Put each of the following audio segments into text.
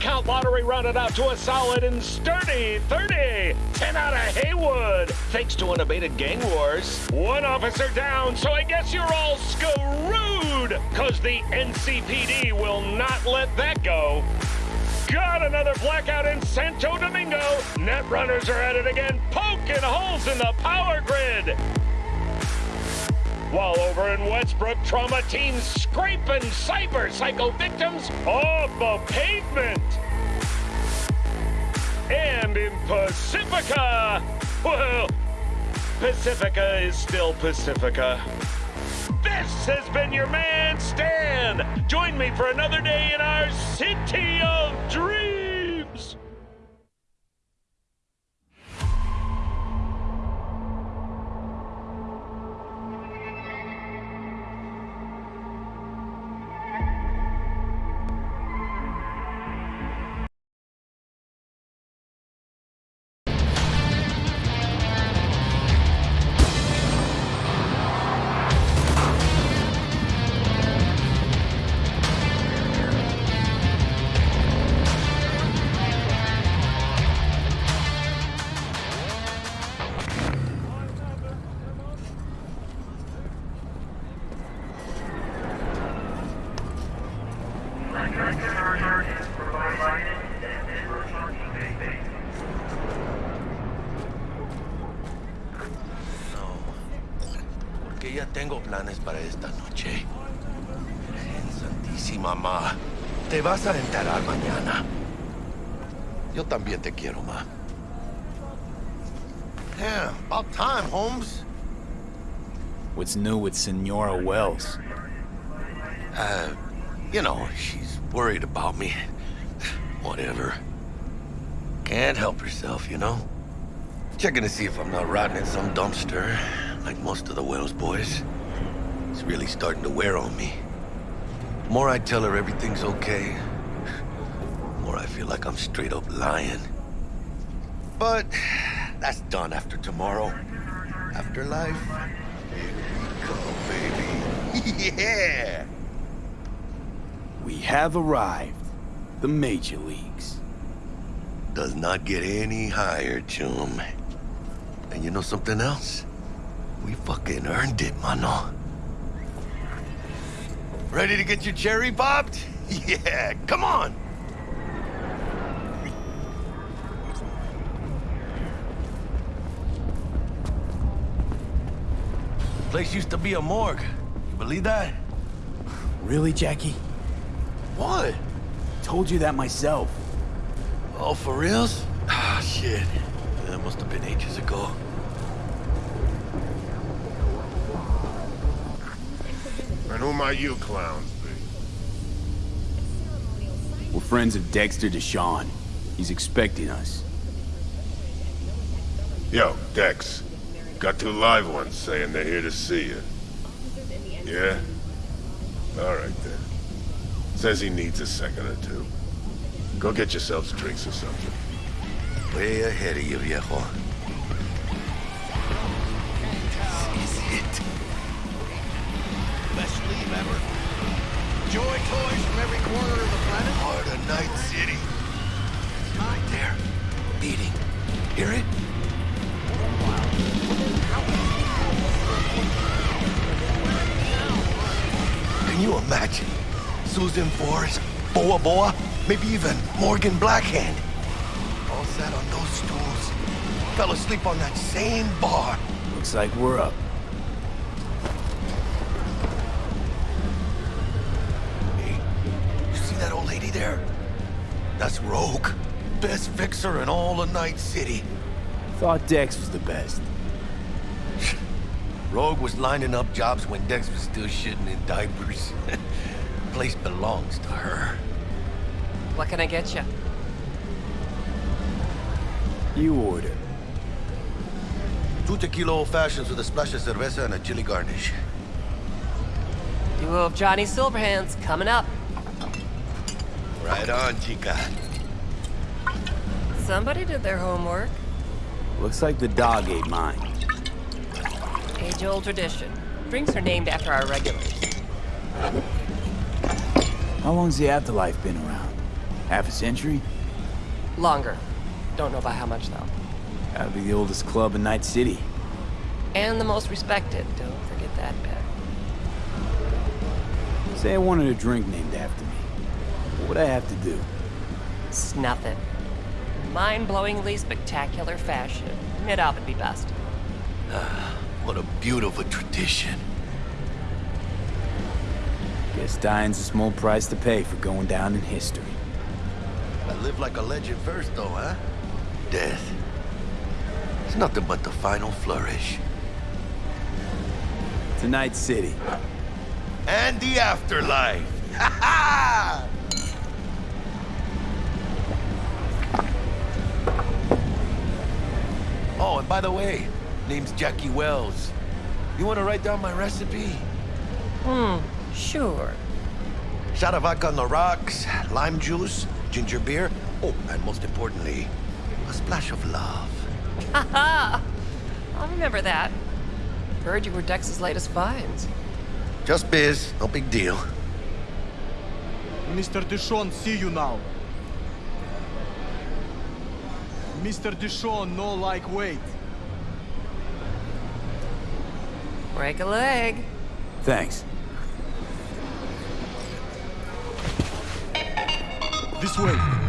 Count lottery rounded out to a solid and sturdy 30. 10 out of Heywood, thanks to unabated gang wars. One officer down, so I guess you're all screwed, cause the NCPD will not let that go. Got another blackout in Santo Domingo. Net runners are at it again, poking holes in the power grid. While over in Westbrook, trauma teams scraping cyber psycho victims off the pavement. And in Pacifica, well, Pacifica is still Pacifica. This has been your man, Stan. Join me for another day in our city of dreams. Tengo planes para esta noche. Virgen Santísima, ma. Te vas a enterar mañana. Yo también te quiero, ma. Yeah, about time, Holmes. What's new with Senora Wells? Uh, you know, she's worried about me. Whatever. Can't help herself, you know? Checking to see if I'm not rotting in some dumpster, like most of the Wells boys. It's really starting to wear on me. The more I tell her everything's okay, the more I feel like I'm straight up lying. But that's done after tomorrow. Afterlife, here we go, baby. yeah! We have arrived. The Major Leagues. Does not get any higher, chum. And you know something else? We fucking earned it, mano. Ready to get your cherry popped? Yeah, come on! Place used to be a morgue. You believe that? Really, Jackie? What? Told you that myself. Oh, for reals? Ah, shit. That must have been ages ago. Who might you clowns be? We're friends of Dexter Deshawn. He's expecting us. Yo, Dex. Got two live ones saying they're here to see you. Yeah? Alright then. Says he needs a second or two. Go get yourselves drinks or something. Way ahead of you, viejo. Best leave ever. Joy toys from every corner of the planet. Heart of Night City. Right there. Beating. Hear it? Can you imagine? Susan Forrest, Boa Boa, maybe even Morgan Blackhand. All sat on those stools. Fell asleep on that same bar. Looks like we're up. There? That's Rogue. Best fixer in all of Night City. Thought Dex was the best. Rogue was lining up jobs when Dex was still shitting in diapers. Place belongs to her. What can I get you? You order. Two tequila old fashions with a splash of cerveza and a chili garnish. Duo of Johnny Silverhands coming up. Right on, chica. Somebody did their homework. Looks like the dog ate mine. Age-old tradition. Drinks are named after our regulars. How long's the Afterlife been around? Half a century? Longer. Don't know by how much, though. Gotta be the oldest club in Night City. And the most respected. Don't forget that bit. Say I wanted a drink named after me. What would I have to do? Snuff it. Mind-blowingly spectacular fashion. Mid-op would be best. What a beautiful tradition. Guess dying's a small price to pay for going down in history. I live like a legend first, though, huh? Death. It's nothing but the final flourish. To Night City. And the afterlife. Ha ha! By the way, name's Jackie Wells. You want to write down my recipe? Hmm, sure. Shot of vodka on the rocks, lime juice, ginger beer. Oh, and most importantly, a splash of love. Haha! I'll remember that. Heard you were Dex's latest finds. Just biz, no big deal. Mr. DeShawn, see you now. Mr. DeShawn, no like wait. Break a leg. Thanks. This way.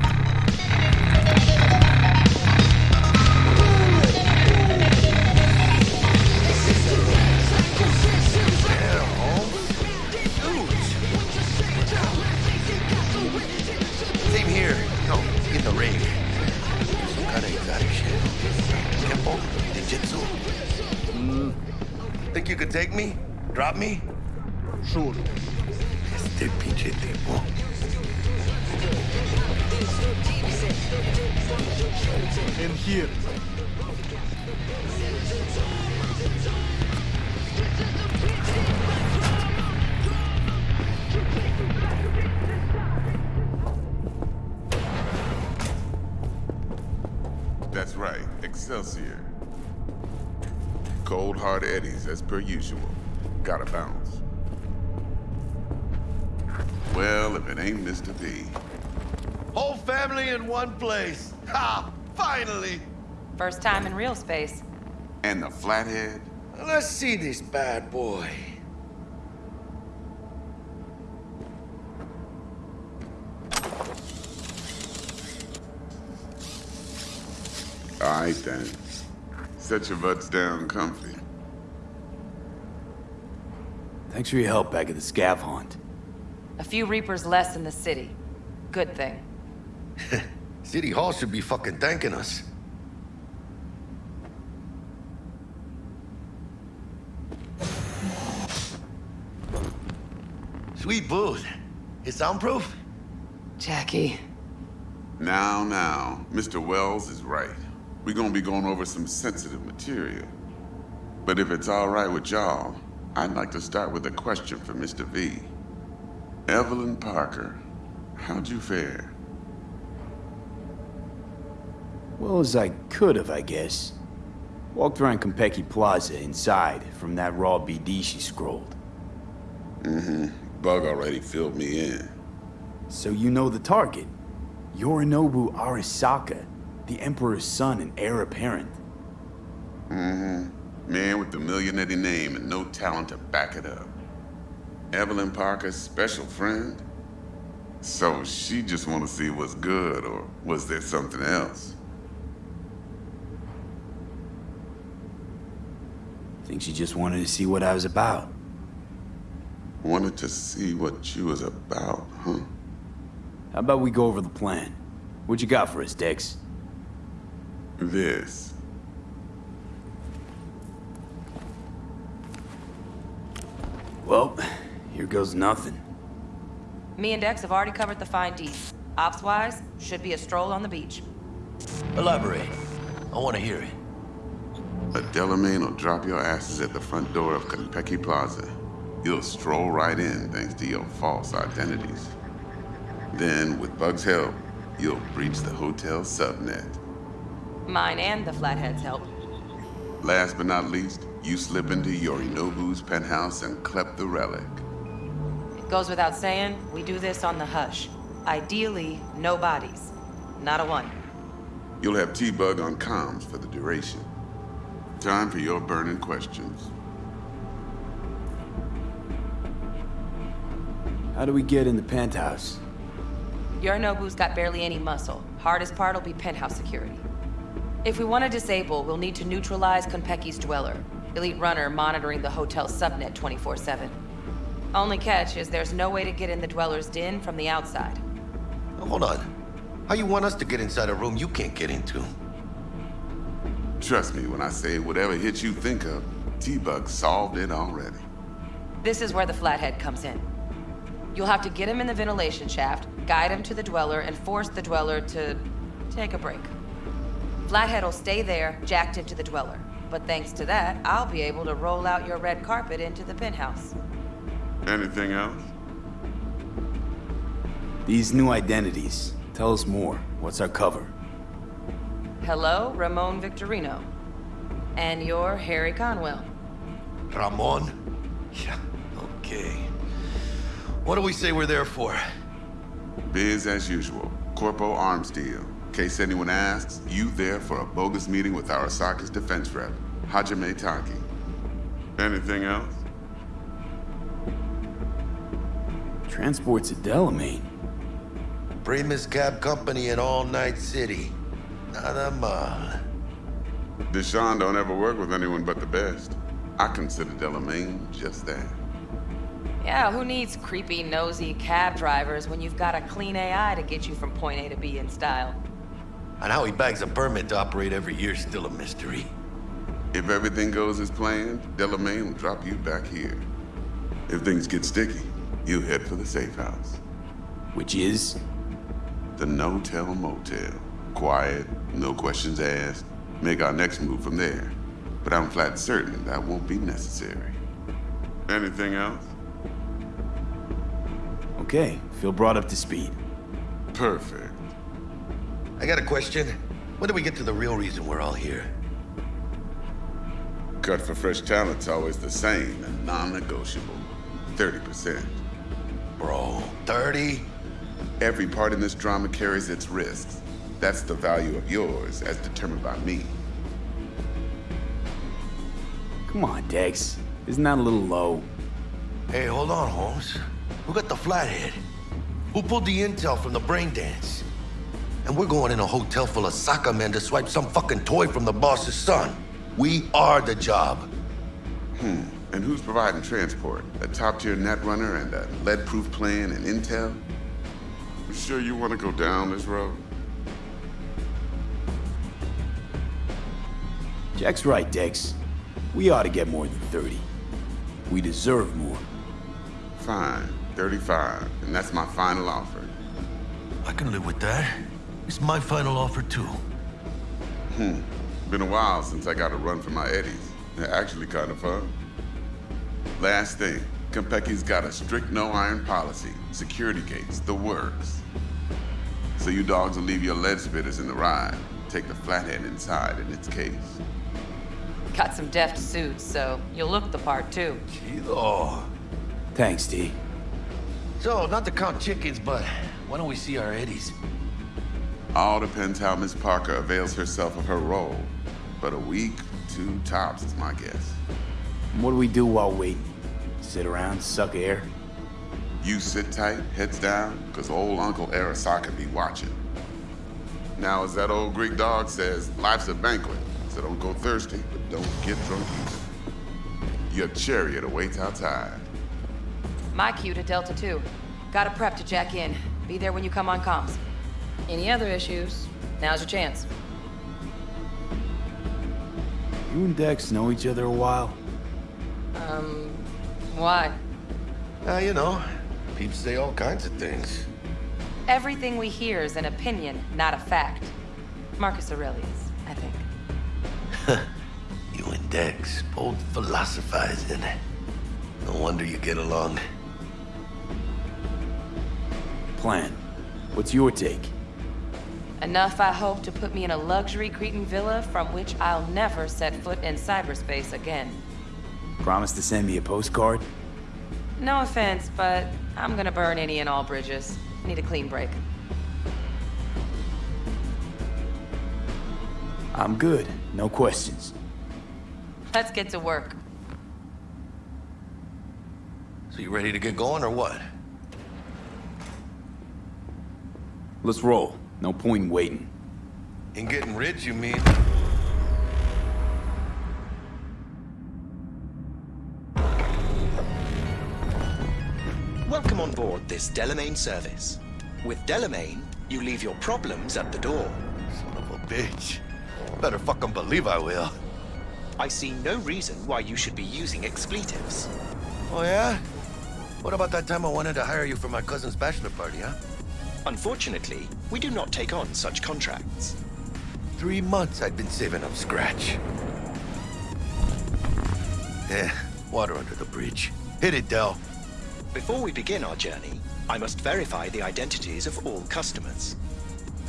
Drop me? Sure. Este pinche tipo. And here. That's right, Excelsior. Cold hard eddies as per usual. Gotta bounce. Well, if it ain't Mr. V. Whole family in one place. Ha! Finally! First time in real space. And the flathead? Let's see this bad boy. Alright then. Set your butts down comfy. Thanks for your help back at the scav hunt. A few Reapers less in the city. Good thing. City Hall should be fucking thanking us. Sweet booth. It's soundproof? Jackie. Now, now, Mr. Wells is right. We're gonna be going over some sensitive material. But if it's all right with y'all, I'd like to start with a question for Mr. V. Evelyn Parker, how'd you fare? Well as I could have, I guess. Walked around Konpeki Plaza inside from that raw BD she scrolled. Mm-hmm. Bug already filled me in. So you know the target. Yorinobu Arasaka, the Emperor's son and heir apparent. Man with the millionaire name and no talent to back it up. Evelyn Parker's special friend? So she just want to see what's good, or was there something else? Think she just wanted to see what I was about. Wanted to see what you was about, huh? How about we go over the plan? What you got for us, Dex? This. Well, here goes nothing. Me and Dex have already covered the fine deeds. Ops-wise, should be a stroll on the beach. Elaborate. I want to hear it. A Delamain will drop your asses at the front door of Konpeki Plaza. You'll stroll right in thanks to your false identities. Then, with Bug's help, you'll breach the hotel subnet. Mine and the Flathead's help. Last but not least, you slip into Yorinobu's penthouse and clep the relic. It goes without saying, we do this on the hush. Ideally, no bodies. Not a one. You'll have T-Bug on comms for the duration. Time for your burning questions. How do we get in the penthouse? Yorinobu's got barely any muscle. Hardest part will be penthouse security. If we want to disable, we'll need to neutralize Konpeki's dweller. Elite runner monitoring the hotel subnet 24-7. Only catch is there's no way to get in the dweller's den from the outside. Hold on. How you want us to get inside a room you can't get into? Trust me when I say whatever hit you think of, T-Bug solved it already. This is where the flathead comes in. You'll have to get him in the ventilation shaft, guide him to the dweller, and force the dweller to take a break. Flathead will stay there, jacked into the dweller. But thanks to that, I'll be able to roll out your red carpet into the penthouse. Anything else? These new identities. Tell us more. What's our cover? Hello, Ramon Victorino. And you're Harry Conwell. Ramon? Yeah, okay. What do we say we're there for? Biz as usual. Corpo arms deal. In case anyone asks, you there for a bogus meeting with our Arasaka's defense rep, Hajime Taki. Anything else? Transports at Delamain. Primus Cab Company in All Night City. Nada mal. DeShawn don't ever work with anyone but the best. I consider Delamain just that. Yeah, who needs creepy, nosy cab drivers when you've got a clean AI to get you from point A to B in style? And how he bags a permit to operate every year is still a mystery. If everything goes as planned, Delamain will drop you back here. If things get sticky, you head for the safe house. Which is? The no-tell motel. Quiet, no questions asked. Make our next move from there. But I'm flat certain that won't be necessary. Anything else? Okay, feel brought up to speed. Perfect. I got a question. When do we get to the real reason we're all here? Cut for fresh talent's always the same and non-negotiable. 30%. Bro, 30? Every part in this drama carries its risks. That's the value of yours, as determined by me. Come on, Dex. Isn't that a little low? Hey, hold on, Holmes. Who got the flathead? Who pulled the intel from the brain dance? And we're going in a hotel full of soccer men to swipe some fucking toy from the boss's son. We are the job. Hmm. And who's providing transport? A top-tier netrunner and a lead-proof plan and intel? You sure you want to go down this road? Jack's right, Dex. We ought to get more than 30. We deserve more. Fine. 35. And that's my final offer. I can live with that. It's my final offer, too. Hmm. Been a while since I got a run for my eddies. They're actually kind of fun. Last thing. Konpeki's got a strict no-iron policy. Security gates, the works. So you dogs will leave your lead spitters in the ride. Take the flathead inside in its case. Got some deft suits, so you'll look the part too. Chido. Thanks, T. So, not to count chickens, but why don't we see our eddies? All depends how Miss Parker avails herself of her role. But a week, two tops is my guess. What do we do while waiting? Sit around, suck air? You sit tight, heads down, because old Uncle Arasaka be watching. Now, as that old Greek dog says, life's a banquet, so don't go thirsty, but don't get drunk either. Your chariot awaits outside. My cue to Delta 2. Gotta prep to jack in. Be there when you come on comms. Any other issues? Now's your chance. You and Dex know each other a while? Um, why? Uh, you know, people say all kinds of things. Everything we hear is an opinion, not a fact. Marcus Aurelius, I think. you and Dex, both philosophizing. No wonder you get along. Plan. What's your take? Enough, I hope, to put me in a luxury Cretan villa from which I'll never set foot in cyberspace again. Promise to send me a postcard? No offense, but I'm gonna burn any and all bridges. Need a clean break. I'm good. No questions. Let's get to work. So you ready to get going or what? Let's roll. No point in waiting. In getting rich, you mean? Welcome on board this Delamain service. With Delamain, you leave your problems at the door. Son of a bitch. Better fucking believe I will. I see no reason why you should be using expletives. Oh, yeah? What about that time I wanted to hire you for my cousin's bachelor party, huh? Unfortunately, we do not take on such contracts. Three months I'd been saving up scratch. Eh, water under the bridge. Hit it, Dell. Before we begin our journey, I must verify the identities of all customers.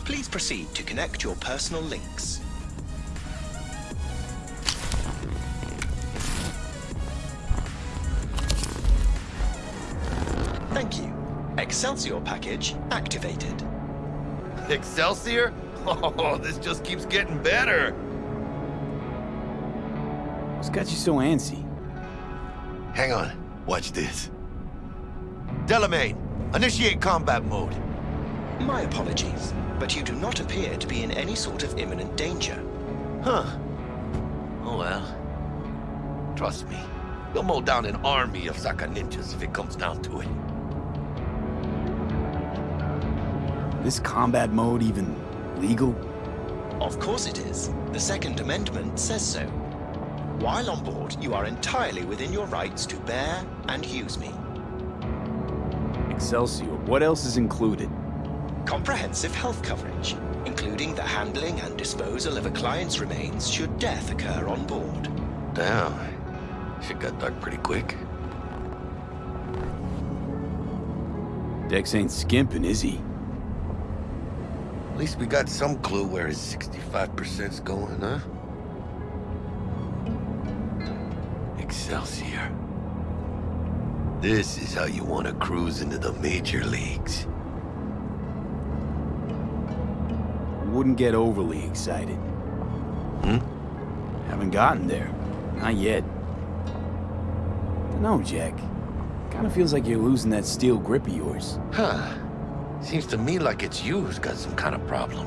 Please proceed to connect your personal links. Excelsior package activated. Excelsior? Oh, this just keeps getting better. What's got you so antsy? Hang on. Watch this. Delamain, initiate combat mode. My apologies, but you do not appear to be in any sort of imminent danger. Huh. Oh well. Trust me. You'll mow down an army of Saka ninjas if it comes down to it. This combat mode even legal? Of course it is. The Second Amendment says so. While on board, you are entirely within your rights to bear and use me. Excelsior, what else is included? Comprehensive health coverage, including the handling and disposal of a client's remains should death occur on board. Damn. Shit got dark pretty quick. Dex ain't skimping, is he? At least we got some clue where his 65%'s going, huh? Excelsior. This is how you want to cruise into the major leagues. Wouldn't get overly excited. Hmm? Haven't gotten there. Not yet. Dunno, Jack. Kinda feels like you're losing that steel grip of yours. Huh. Seems to me like it's you who's got some kind of problem.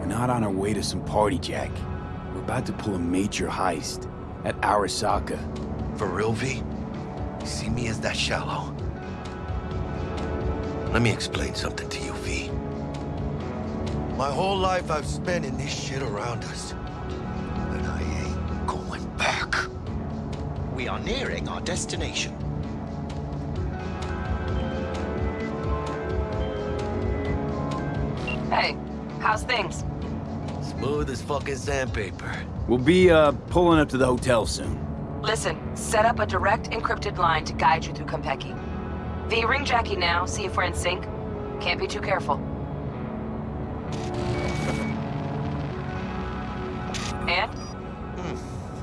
We're not on our way to some party, Jack. We're about to pull a major heist at Arasaka. For real, V? You see me as that shallow? Let me explain something to you, V. My whole life I've spent in this shit around us. And I ain't going back. We are nearing our destination. How's things? Smooth as fucking sandpaper. We'll be, uh, pulling up to the hotel soon. Listen, set up a direct encrypted line to guide you through Konpeki. V, ring Jackie now, see if we're in sync. Can't be too careful. And?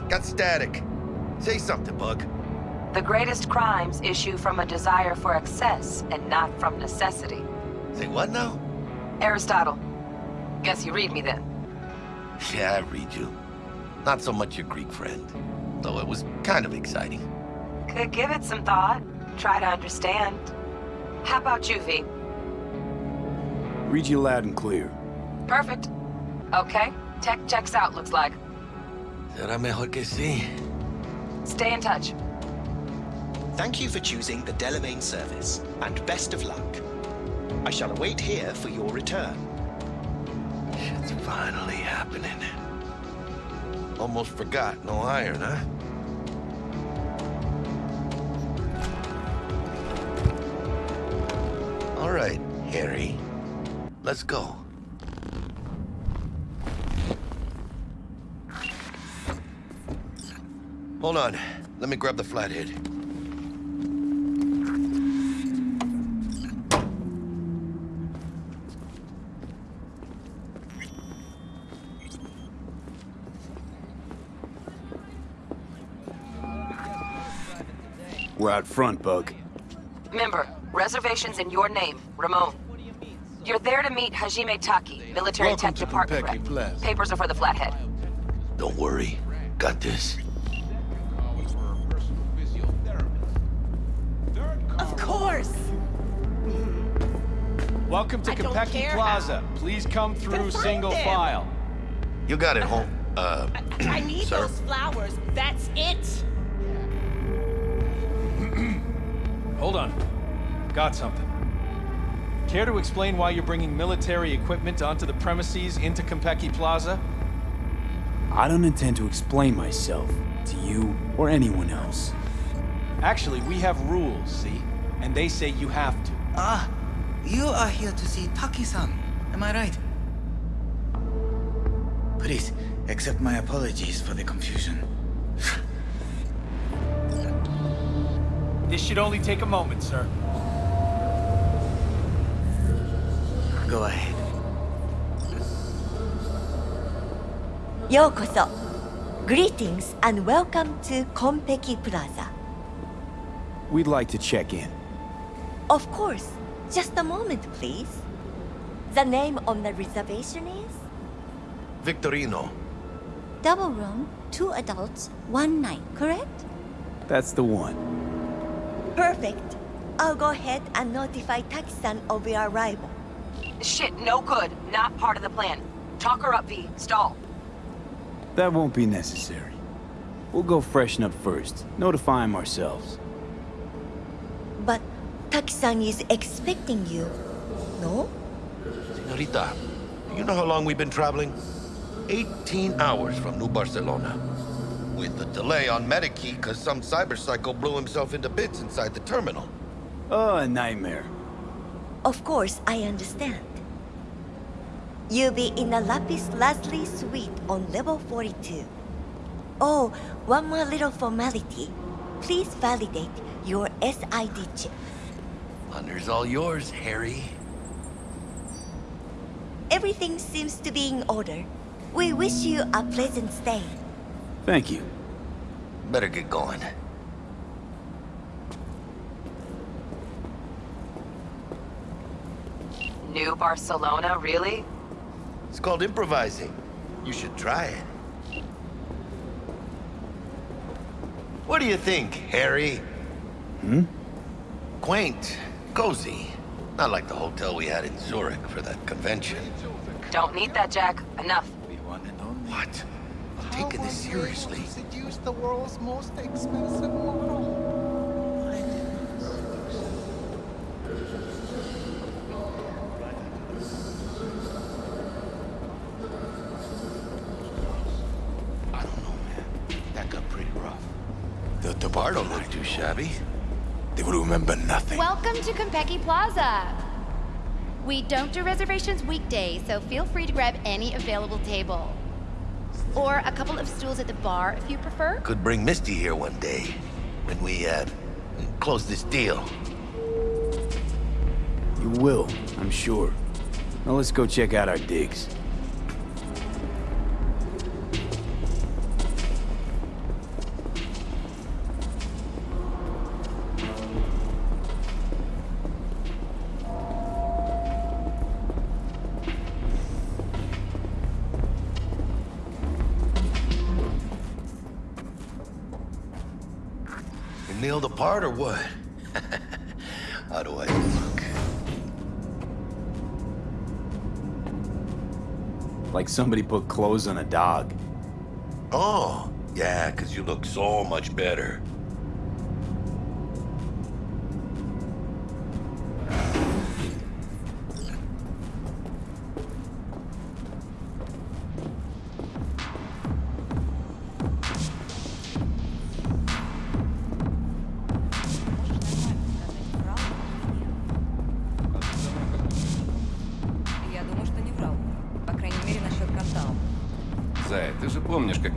Got static. Say something, Bug. The greatest crimes issue from a desire for excess and not from necessity. Say what now? Aristotle. Guess you read me then. Yeah, I read you. Not so much your Greek friend. Though it was kind of exciting. Could give it some thought. Try to understand. How about you, V? Read you loud and clear. Perfect. Okay, tech checks out, looks like. Será mejor que sí. Stay in touch. Thank you for choosing the Delamain service, and best of luck. I shall await here for your return. Shit's finally happening. Almost forgot, no iron, huh? All right, Harry. Let's go. Hold on. Let me grab the flathead. We're out front, Bug. Member, reservations in your name, Ramon. You're there to meet Hajime Taki, military Welcome tech department rep. Plaza. Papers are for the Flathead. Don't worry. Got this. Of course! Welcome to I don't Konpeki care Plaza. Please come through Then single them. file. You got it, home. Uh, I need Sir? those flowers. That's it! Hold on. Got something. Care to explain why you're bringing military equipment onto the premises into Konpeki Plaza? I don't intend to explain myself to you or anyone else. Actually, we have rules, see? And they say you have to. Ah, you are here to see Taki-san. Am I right? Please, accept my apologies for the confusion. This should only take a moment, sir. Go ahead. Yokoso. Greetings and welcome to Konpeki Plaza. We'd like to check in. Of course. Just a moment, please. The name on the reservation is? Victorino. Double room, two adults, one night, correct? That's the one. Perfect. I'll go ahead and notify Taki-san of your arrival. Shit, no good. Not part of the plan. Talk her up, V. Stall. That won't be necessary. We'll go freshen up first, notify him ourselves. But Taki-san is expecting you, no? Senorita, do you know how long we've been traveling? 18 hours from New Barcelona. With the delay on Medikey because some cyberpsycho blew himself into bits inside the terminal. Oh, a nightmare. Of course, I understand. You'll be in the Lapis Lazuli suite on level 42. Oh, one more little formality. Please validate your SID chip. Honor's all yours, Harry. Everything seems to be in order. We wish you a pleasant stay. Thank you. Better get going. New Barcelona, really? It's called improvising. You should try it. What do you think, Harry? Hmm? Quaint, cozy. Not like the hotel we had in Zurich for that convention. Don't need that, Jack. Enough. What? I'm taking this seriously. Seduce the world's most expensive model. I don't know, man. That got pretty rough. The, the bar don't look too shabby. They will remember nothing. Welcome to Konpeki Plaza. We don't do reservations weekdays, so feel free to grab any available table. Or a couple of stools at the bar if you prefer. Could bring Misty here one day when we, uh, close this deal. You will, I'm sure. Now let's go check out our digs. You nailed the part or what? How do I look? Like somebody put clothes on a dog. Oh, yeah, because you look so much better.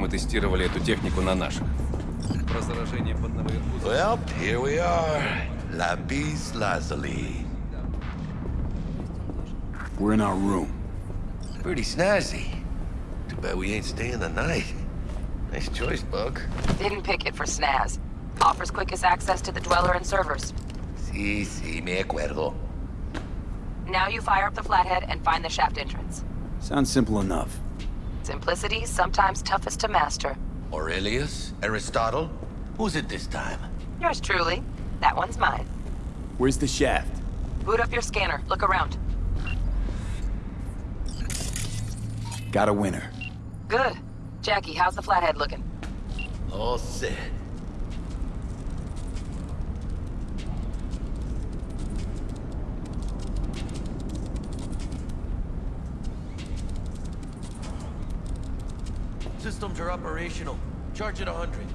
мы тестировали эту технику на наших. Про заражение под наверху... Well, here we are. Lapis lazuli. We're in our room. Pretty snazzy. Too bad we ain't staying the night. Nice choice, Bug. Didn't pick it for snaz. Offers quickest access to the Dweller and servers. Si, si, me acuerdo. Now you fire up the flathead and find the shaft entrance. Sounds simple enough. Simplicity, sometimes toughest to master. Aurelius? Aristotle? Who's it this time? Yours truly. That one's mine. Where's the shaft? Boot up your scanner. Look around. Got a winner. Good. Jackie, how's the flathead looking? All set. Systems are operational. Charge at 100.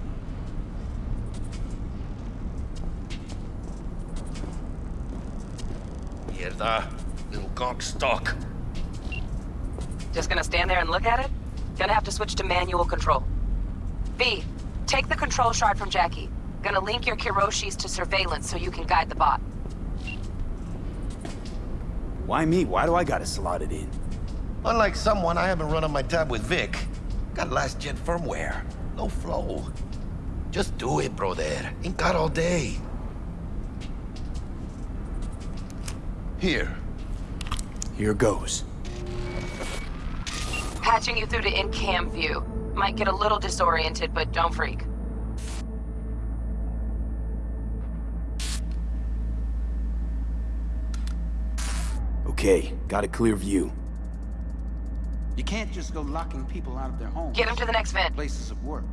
Mierda. Little gawk stock. Just gonna stand there and look at it? Gonna have to switch to manual control. V, take the control shard from Jackie. Gonna link your Kiroshis to surveillance so you can guide the bot. Why me? Why do I gotta slot it in? Unlike someone, I haven't run on my tab with Vic. Got last gen firmware. No flow. Just do it, brother. Ain't got all day. Here. Here goes. Patching you through to in-cam view. Might get a little disoriented, but don't freak. Okay, got a clear view. You can't just go locking people out of their homes. Get them to the next vent. Places of work.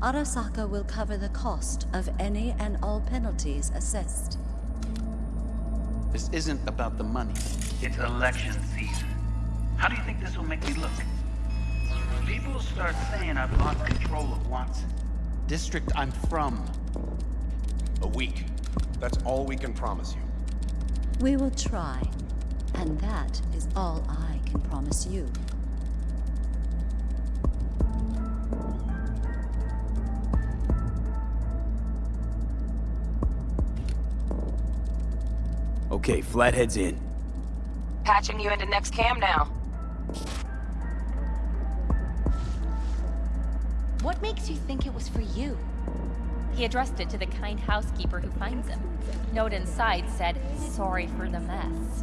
Arasaka will cover the cost of any and all penalties assessed. This isn't about the money. It's election season. How do you think this will make me look? People start saying I've lost control of Watson. District I'm from. A week. That's all we can promise you. We will try. And that is all I can promise you. Okay, Flathead's in. Patching you into next cam now. What makes you think it was for you? He addressed it to the kind housekeeper who finds him. Note inside said, sorry for the mess.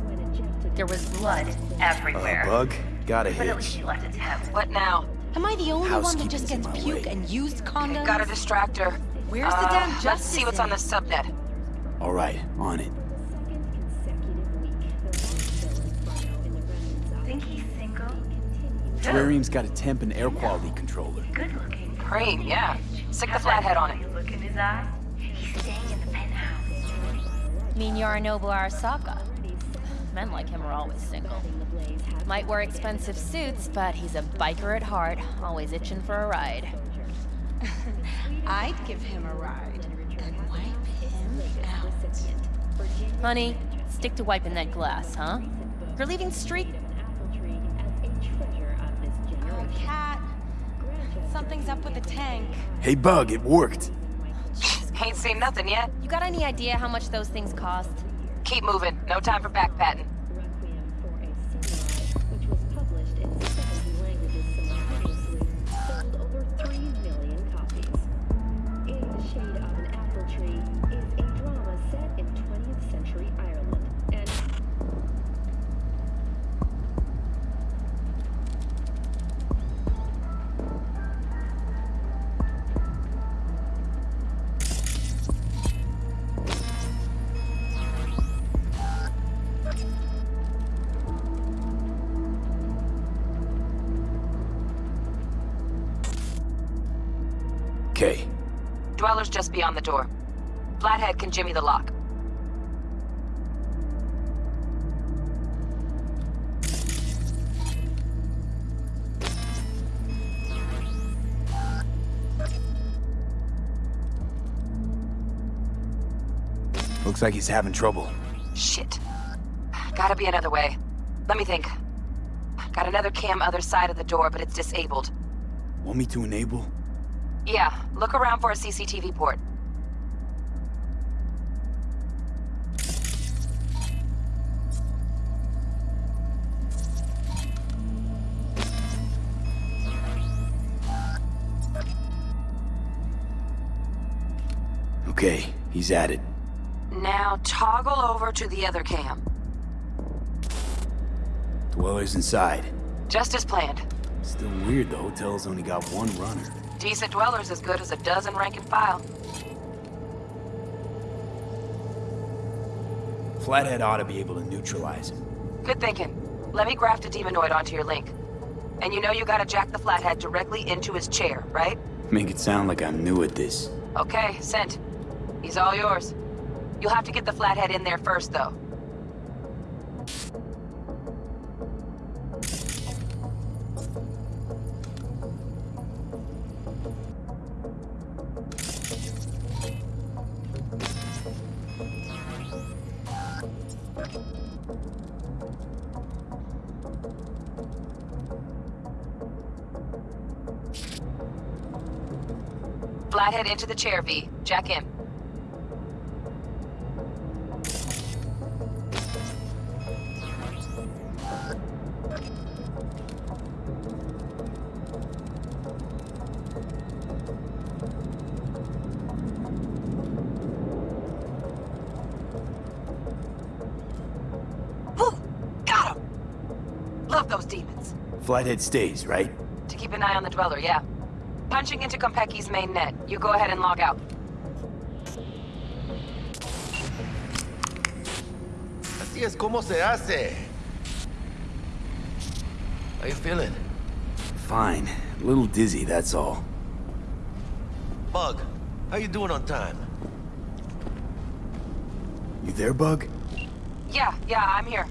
There was blood everywhere. Uh, bug? Got a But at least hitch. she left a tip. What now? Am I the only one that just gets puke way. and used condoms? Gotta distract her. Where's the Uh, damn Let's see what's on the subnet. All right, on it. Think he's single? Terrarium's got a temp and air quality controller. Good looking. Cream, yeah. Stick the flathead on it. Look in his eye. He's staying in the penthouse. Mean Yorinobu Arasaka. Men like him are always single. Might wear expensive suits, but he's a biker at heart, always itching for a ride. I'd give him a ride, then wipe him out. Honey, stick to wiping that glass, huh? You're leaving street. Oh, Cat. Something's up with the tank. Hey, Bug, it worked. Ain't seen nothing yet. You got any idea how much those things cost? Keep moving. No time for backpatting. Okay, Dweller's just beyond the door. Flathead can jimmy the lock. looks like he's having trouble. Shit. Gotta be another way. Let me think. Got another cam other side of the door, but it's disabled. Want me to enable? Yeah, look around for a CCTV port. Okay, he's at it. Now toggle over to the other cam. Dweller's inside. Just as planned. Still weird the hotel's only got one runner. Decent dweller's as good as a dozen rank and file. Flathead ought to be able to neutralize him. Good thinking. Let me graft a demonoid onto your link. And you know you gotta jack the flathead directly into his chair, right? Make it sound like I'm new at this. Okay, sent. He's all yours. You'll have to get the flathead in there first, though. Into the chair, V. Jack in. Woo! Got him! Love those demons. Flathead stays, right? To keep an eye on the Dweller, yeah. Punching into Konpeki's main net. You go ahead and log out. Así es como se hace. How you feeling? Fine. A little dizzy, that's all. Bug, how you doing on time? You there, Bug? Yeah, yeah, I'm here.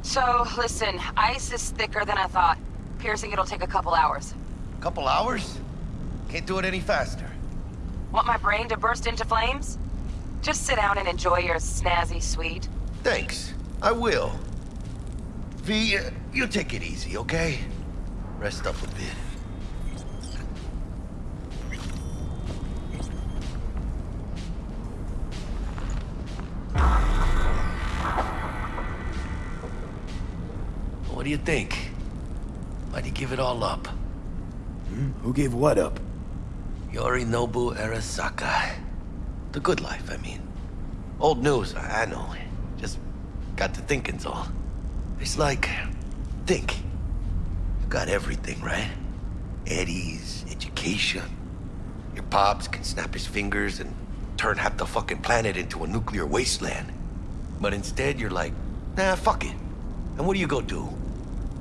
So, listen, ice is thicker than I thought. Piercing it'll take a couple hours. A couple hours? Can't do it any faster. Want my brain to burst into flames? Just sit down and enjoy your snazzy suite. Thanks. I will. V, uh, you take it easy, okay? Rest up a bit. What do you think? Why'd you give it all up? Hmm? Who gave what up? Yorinobu Arasaka. The good life, I mean. Old news, I know. Just got to thinking's all. It's like, think. You got everything, right? Eddie's, education. Your pops can snap his fingers and turn half the fucking planet into a nuclear wasteland. But instead, you're like, nah, fuck it. And what do you go do?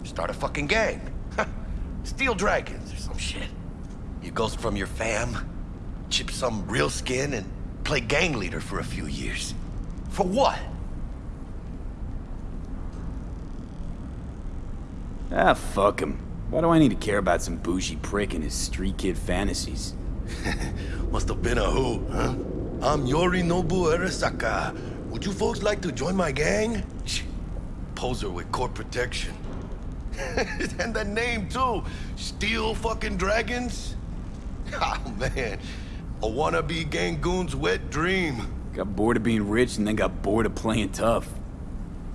Start a fucking gang. Steal dragons or some shit. You ghost from your fam, chip some real skin, and play gang leader for a few years. For what? Ah, fuck him. Why do I need to care about some bougie prick and his street kid fantasies? Must have been a who, huh? I'm Yorinobu Arasaka. Would you folks like to join my gang? Shh. Poser with court protection. and the name, too. Steel fucking dragons? Oh, man. A wannabe Gangoon's wet dream. Got bored of being rich and then got bored of playing tough.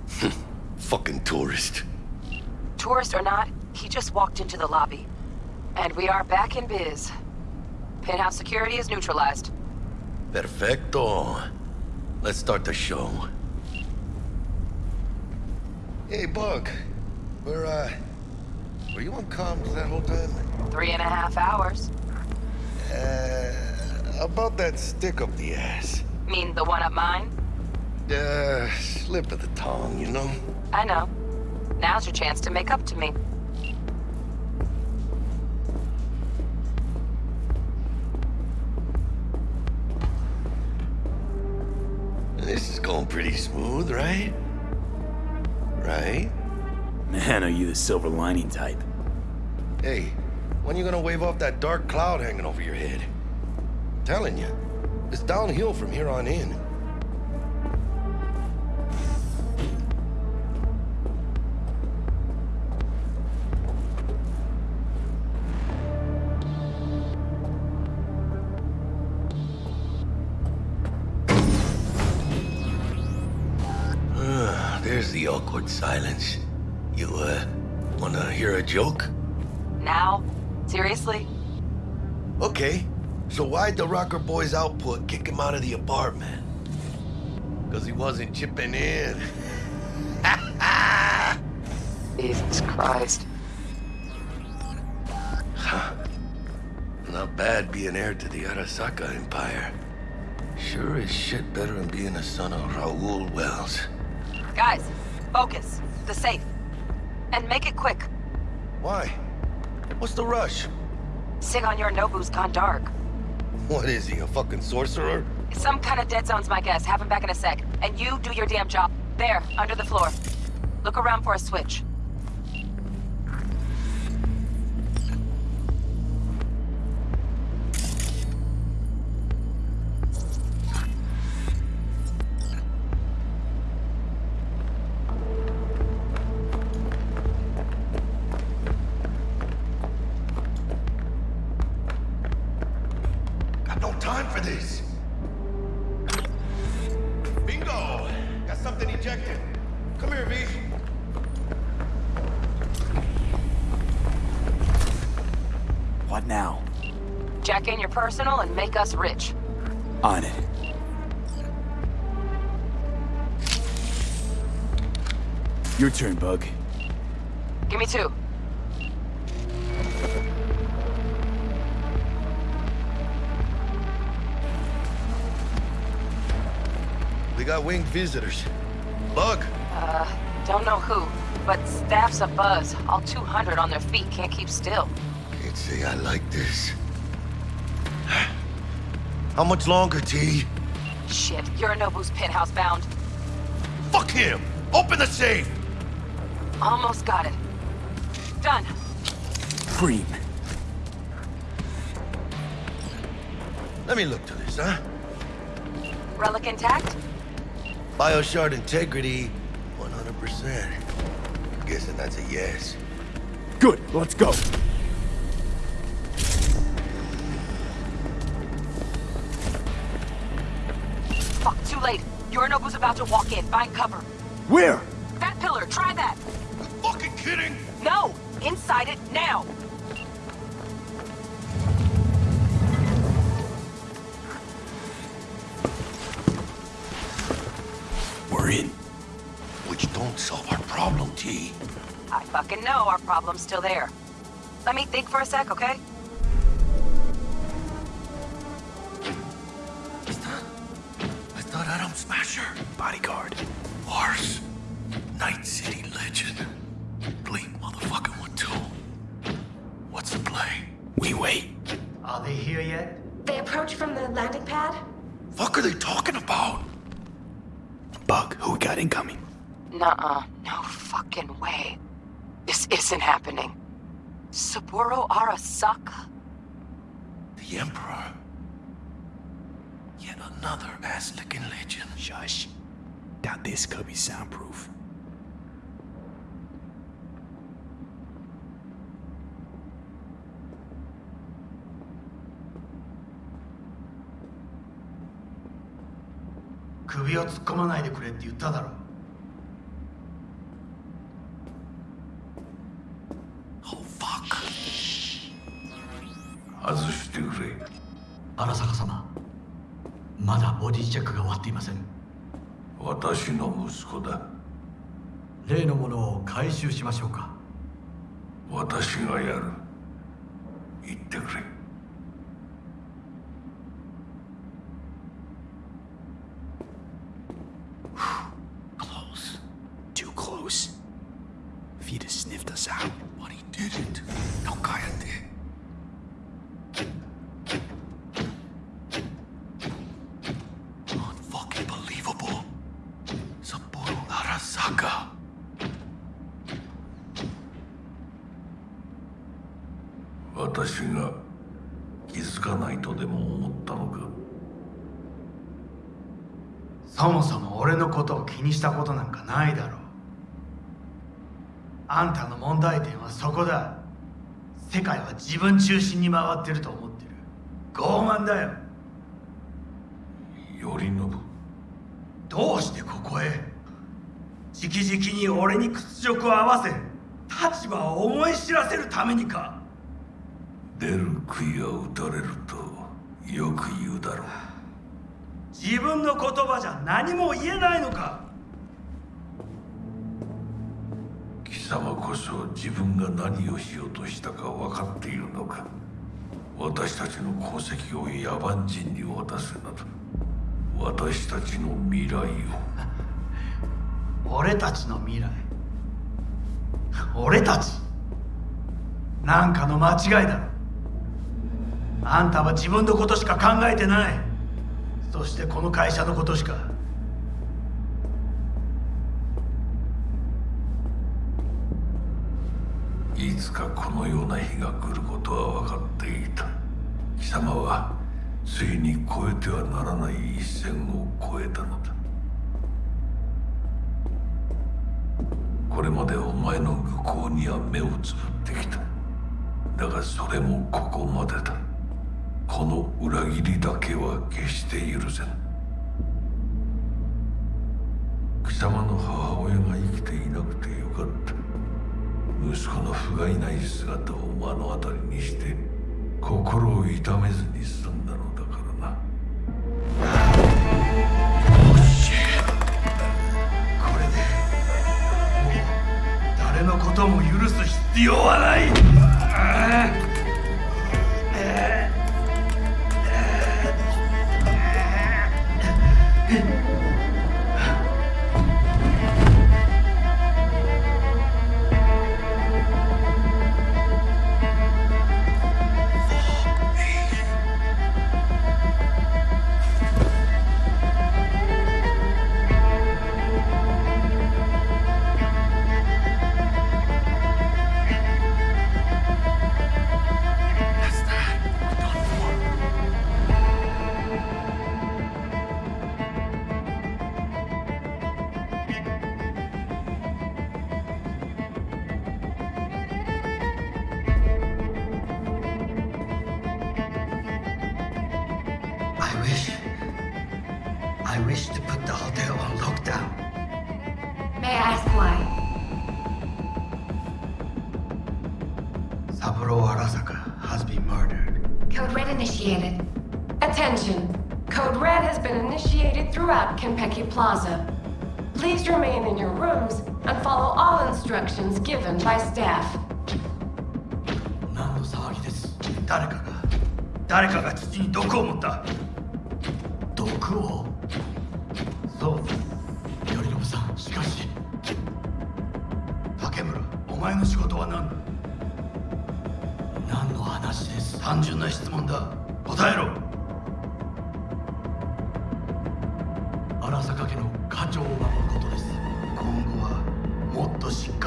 fucking tourist. Tourist or not, he just walked into the lobby. And we are back in biz. Penthouse security is neutralized. Perfecto. Let's start the show. Hey, Bug. Where, uh... Were you on comms that whole time? Three and a half hours. Uh... About that stick up the ass. Mean the one up mine? Uh, slip of the tongue, you know? I know. Now's your chance to make up to me. This is going pretty smooth, right? Right? Man, are you the silver lining type? Hey, when you gonna wave off that dark cloud hanging over your head? telling you, it's downhill from here on in. Ah, There's the awkward silence. You, uh, wanna hear a joke? Now? Seriously? Okay. So why'd the Rocker Boys output kick him out of the apartment? Because he wasn't chipping in. Jesus Christ. Not bad being heir to the Arasaka Empire. Sure is shit better than being a son of Raoul Welles. Guys, focus. The safe. And make it quick. Why? What's the rush? Sigon Yorinobu's gone dark. What is he, a fucking sorcerer? Some kind of dead zone's my guess. Have him back in a sec. And you do your damn job. There, under the floor. Look around for a switch. Winged visitors. Bug, Uh, don't know who, but staff's a buzz. All 200 on their feet can't keep still. can't say I like this. How much longer, T? Shit, Yorinobu's penthouse bound. Fuck him! Open the safe! Almost got it. Done. Cream. Let me look to this, huh? Relic intact? Bioshard integrity, 100%. Guessing that's a yes. Good, let's go. Fuck, too late. Yorinobu's about to walk in. Find cover. Where? That pillar, try that. You Fucking kidding? No! Inside it, now! Problem's still there. Let me think for a sec, okay? I thought Adam Smasher. Bodyguard. Horse. Night City legend. Bleak motherfucking one too. What's the play? We wait. Are they here yet? They approach from the landing pad? Fuck are they talking about? Bug, who we got incoming? Nuh-uh. No fucking way. This isn't happening. Saburo Arasaka? The Emperor. Yet another ass-licking legend. Shush. Doubt this could be soundproof. "首を突っ込まないでくれって言っただろ 外してくれ。荒坂様まだボディチェックが終わっていません。私の息子だ。例のものを回収しましょうか。私がやる。言ってくれ私が気づかないとでも思ったのか？そもそも俺のことを気にしたことなんかないだろう。あんたの問題点はそこだ。世界は自分中心に回ってると思ってる。傲慢だよ。頼信？どうしてここへ？直々に俺に屈辱を合わせ立場を思い知らせるためにか？出る杭は打たれるとよく言うだろう。自分の言葉じゃ何も言えないのか。貴様こそ自分が何をしようとしたか分かっているのか。私たちの功績を野蛮人に渡すなど。私たちの未来を。俺たちの未来。俺たち。なんかの間違いだろあんたは自分のことしか考えてない。そしてこの会社のことしか。いつかこのような日が来ることは分かっていた。貴様はついに越えてはならない一線を越えたのだ。これまでお前の愚行には目をつぶってきた。だがそれもここまでだ。この裏切りだけは決して許せぬ貴様の母親が生きていなくてよかった。息子の不甲斐ない姿を目の当たりにして心を痛めずに済ん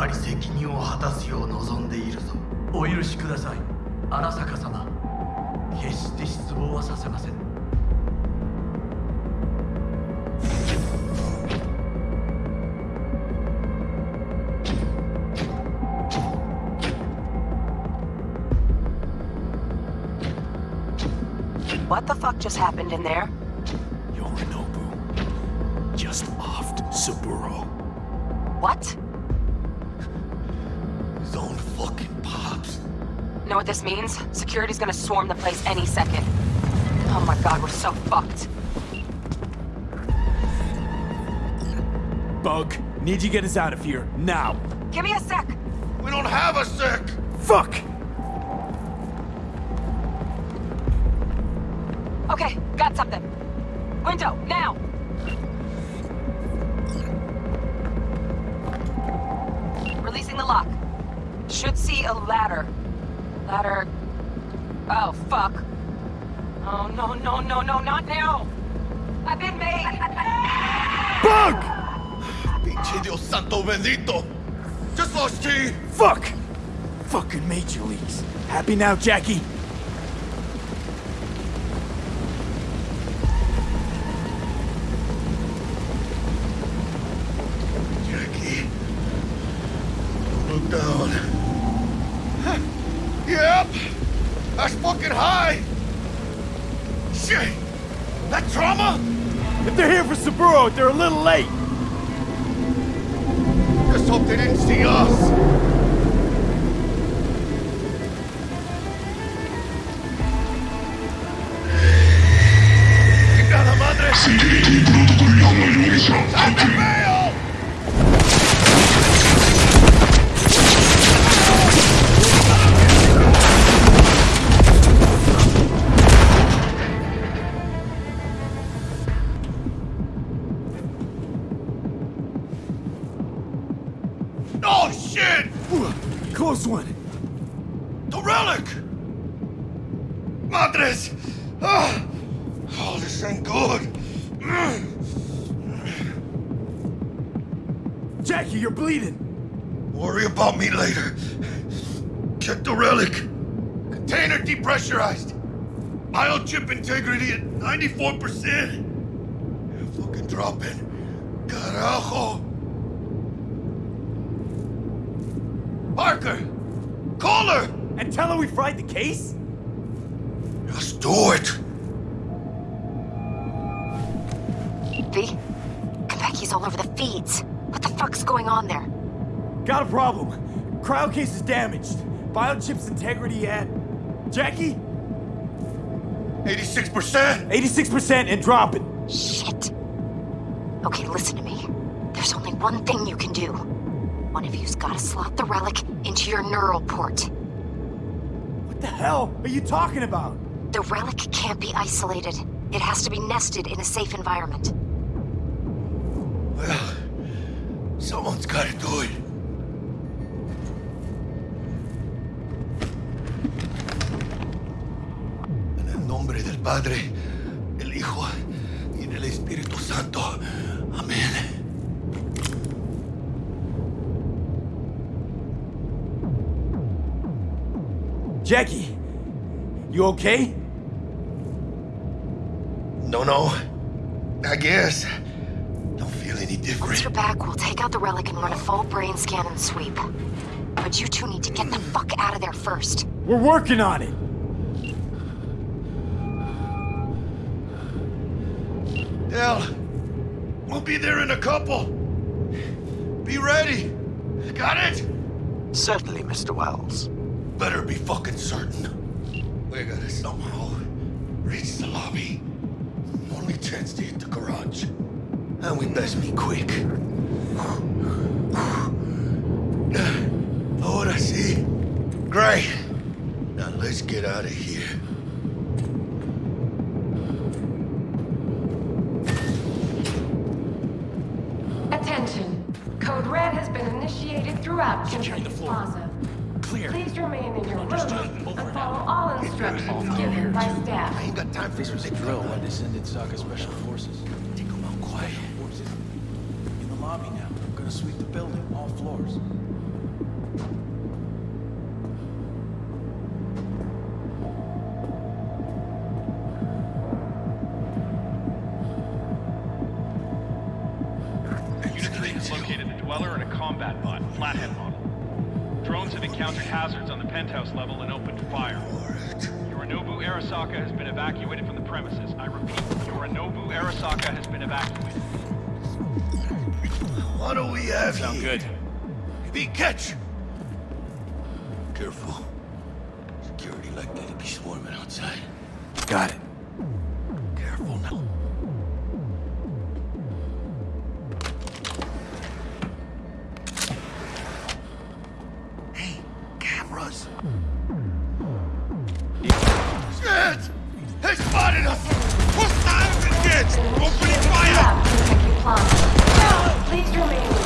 かり責任を果たすよう望んでいるぞお許しください荒坂様決して失望はさせません What the fuck just happened in there? Yorinobu just offed Saburo. What? What this means? Security's gonna swarm the place any second. Oh my god, we're so fucked. Bug, need you get us out of here, now. Give me a sec. We don't have a sec. Fuck! Now, Jackie? Thank you. Case? Just do it. V? Konpeki's all over the feeds. What the fuck's going on there? Got a problem. Cryo case is damaged. Biochip's integrity at... Jackie? 86%? 86% and dropping. Shit. Okay, listen to me. There's only one thing you can do. One of you's gotta slot the relic into your neural port. What the hell are you talking about? The relic can't be isolated. It has to be nested in a safe environment. Well, someone's gotta do it. En el nombre del Padre, Jackie, you okay? No, no. I guess. Don't feel any Once different. you're back, we'll take out the relic and run a full brain scan and sweep. But you two need to get the fuck out of there first. We're working on it. Del, we'll be there in a couple. Be ready. Got it? Certainly, Mr. Welles. Better be fucking certain. We gotta somehow reach the lobby. Only chance to hit the garage. And we best be quick. Oh, what I see? Great. Now let's get out of here. Attention. Code Red has been initiated throughout Konpeki Plaza. Clear. Please remain in your rooms and follow all instructions given by staff. I ain't got time for This was a this drill by descended Saka Special Forces. Take them out quiet. In the lobby now. I'm gonna sweep the building, all floors. Penthouse level and opened fire. Yorinobu Arasaka has been evacuated from the premises. I repeat, Yorinobu Arasaka has been evacuated. What do we have Sound here? good. Be catch. Careful. Security likely to be swarming outside. Got it. Shit! They spotted us! Hostiles engaged! Opening fire! Please remain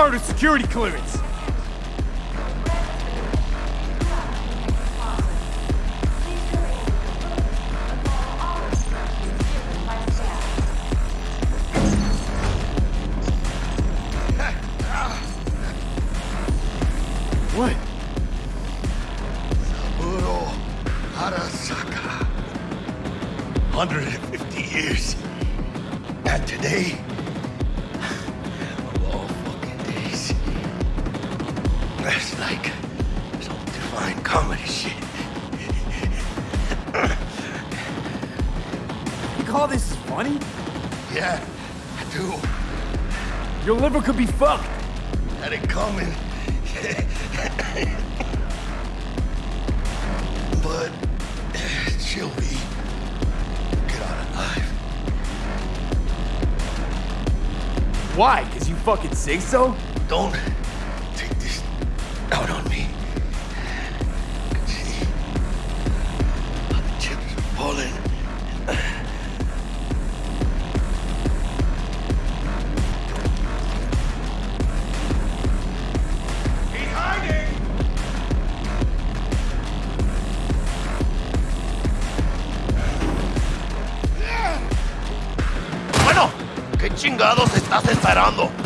A security clearance! Say so? Don't take this out on me. Can see how the chips are falling. He's hiding! Bueno, ¿qué chingados estás esperando?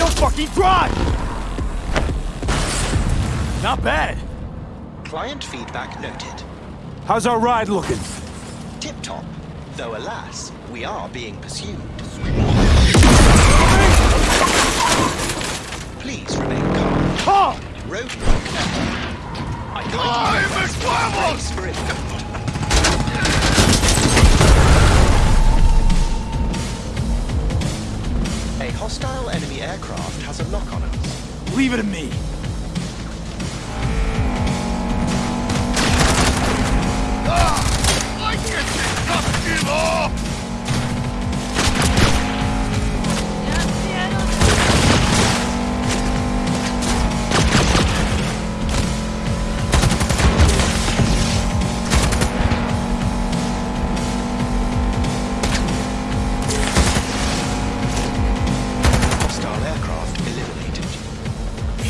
Don't fucking drive! Not bad. Client feedback noted. How's our ride looking? Tip-top. Though alas, we are being pursued. Please remain calm. Oh! Calm! Roadblock. I can't oh, I'm a hostile enemy aircraft has a lock on us. Leave it to me. Ah! I can't just give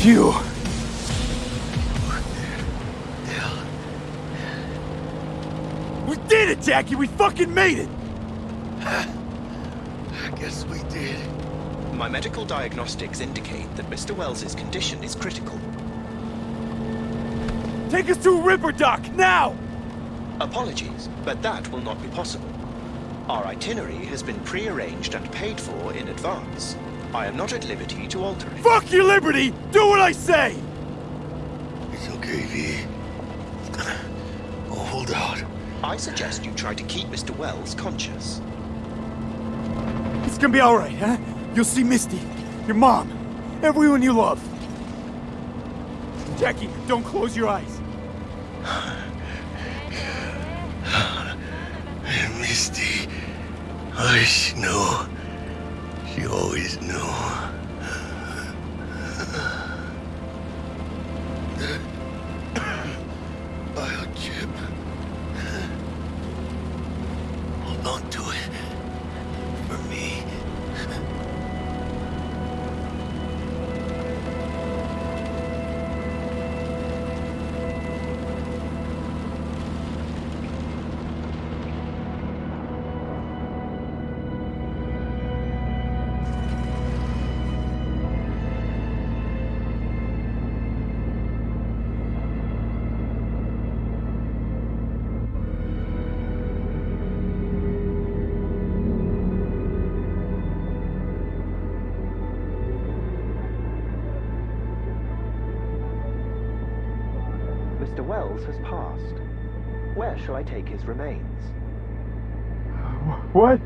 Phew. We did it, Jackie! We fucking made it! I guess we did. My medical diagnostics indicate that Mr. Welles's condition is critical. Take us to Ripperdoc, now! Apologies, but that will not be possible. Our itinerary has been pre-arranged and paid for in advance. I am not at liberty to alter it. Fuck your liberty! Do what I say! It's okay, V. It's gonna hold out. I suggest you try to keep Mr. Welles conscious. It's gonna be alright, huh? You'll see Misty, your mom, everyone you love. Jackie, don't close your eyes. Misty. Oh, she knew. She always knew. Where shall I take his remains? What?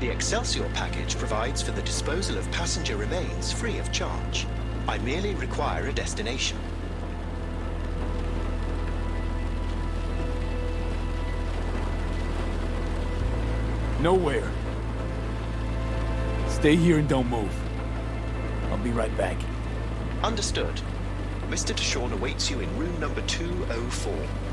The Excelsior package provides for the disposal of passenger remains free of charge. I merely require a destination. Nowhere. Stay here and don't move. I'll be right back. Understood. Mr. DeShawn awaits you in room number 204.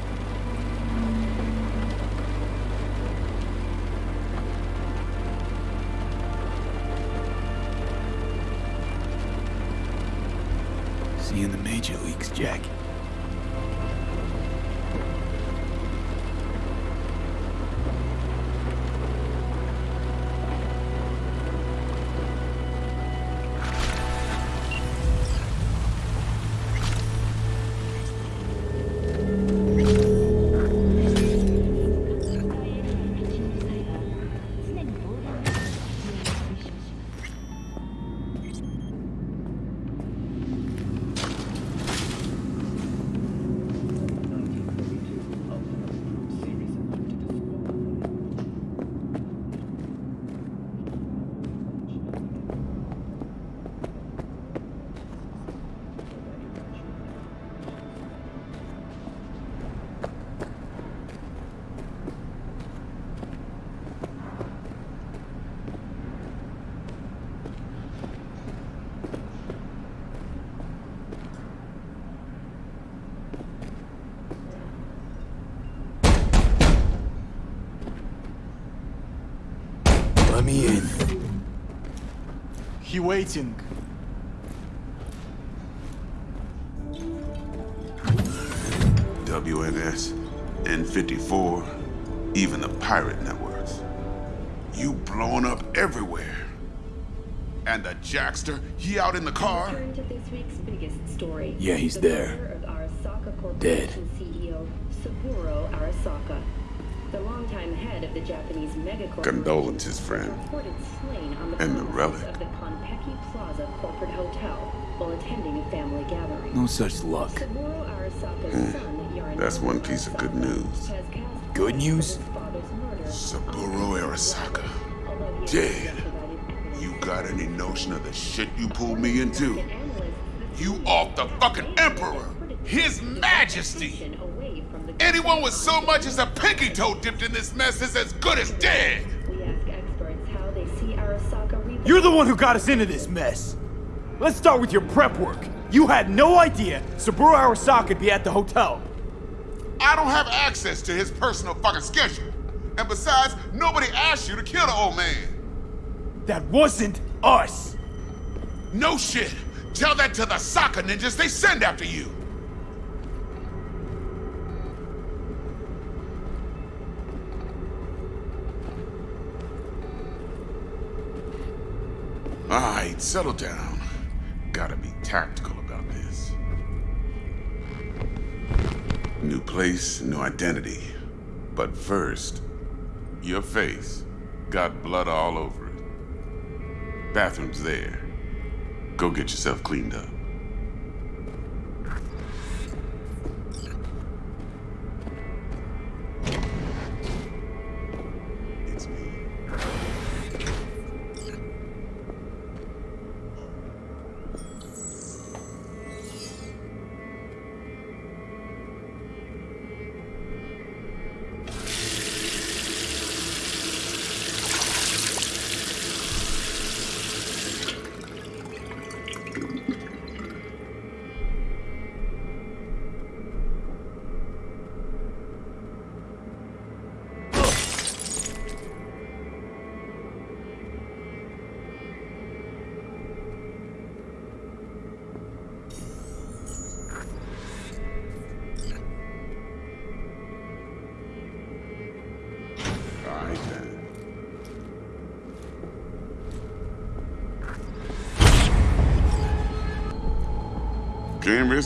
He waiting. WNS, N54, even the pirate networks. You blowing up everywhere. And the Jackster, he out in the car? Turn to this week's biggest story. Yeah, he's there. murder of Arasaka Dead. Condolences, friend. reported slain on the And the relic. of the Konpeki Plaza corporate hotel while attending a family gathering. No such luck. Saburo Arasaka's Hmm. son, That's one piece of good news. Good news? Saburo Arasaka. Dead. You got any notion of the shit you pulled me into? You off the fucking Emperor! His Majesty! Anyone with so much as a pinky toe dipped in this mess is as good as dead! We ask experts how they see Arasaka re- You're the one who got us into this mess. Let's start with your prep work. You had no idea Saburo Arasaka would be at the hotel. I don't have access to his personal fucking schedule. And besides, nobody asked you to kill the old man. That wasn't us. No shit. Tell that to the soccer ninjas they send after you. Right, settle down. Gotta be tactical about this. New place, new identity. But first, Your face. Got blood all over it. Bathroom's there. Go get yourself cleaned up.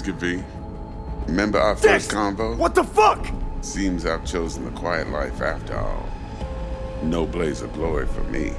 Can't risk. Remember our first convo? What the fuck? Seems I've chosen the quiet life after all. No blaze of glory for me.